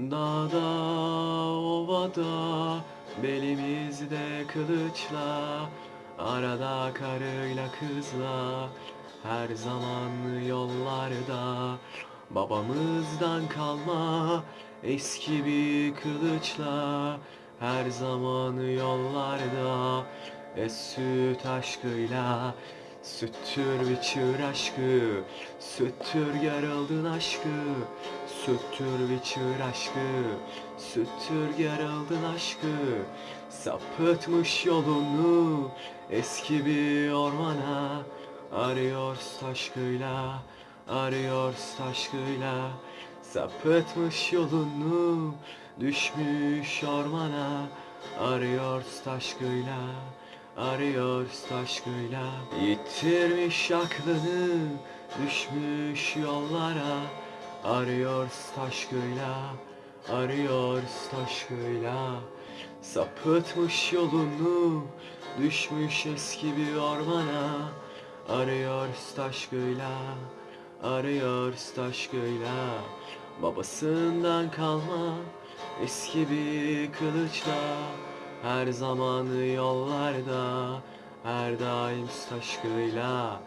Dağda, ovada, belimizde kılıçla Arada karıyla kızla, her zaman yollarda. Babamızdan kalma eski bir kılıçla Her zaman yollarda. E süt aşkıyla Süttür biçir aşkı Süttür yarıldın aşkı Süttür biçir aşkı Süttür yarıldın aşkı Sapıtmış yolunu Eski bir ormana Arıyoruz taşkıyla Arıyoruz taşkıyla. Sapıtmış yolunu Düşmüş ormana Arıyoruz taşkıyla Arıyoruz taşkıyla. Yitirmiş aklını Düşmüş yollara Arıyoruz taşkıyla Arıyoruz taşkıyla Sapıtmış yolunu Düşmüş eski bir ormana. Arıyoruz taşkıyla Arıyoruz taşkıyla Babasından kalma Eski bir kılıçla. Her zaman yollarda Her daim taşkıyla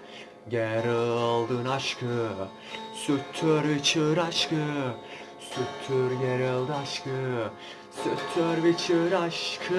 Geri oldun aşkı Süttür içir aşkı Süttür gerildi aşkı Süttür biçir aşkı